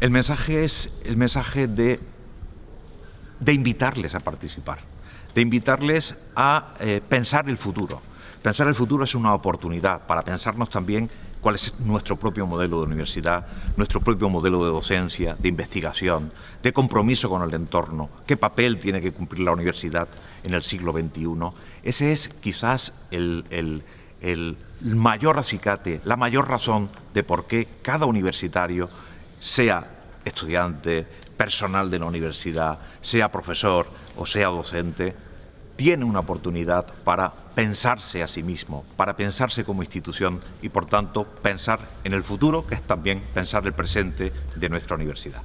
El mensaje es el mensaje de, de invitarles a participar, de invitarles a eh, pensar el futuro. Pensar el futuro es una oportunidad para pensarnos también cuál es nuestro propio modelo de universidad, nuestro propio modelo de docencia, de investigación, de compromiso con el entorno, qué papel tiene que cumplir la universidad en el siglo XXI. Ese es quizás el, el mayor acicate, la mayor razón de por qué cada universitario sea estudiante, personal de la universidad, sea profesor o sea docente, tiene una oportunidad para pensarse a sí mismo, para pensarse como institución y por tanto pensar en el futuro, que es también pensar el presente de nuestra universidad.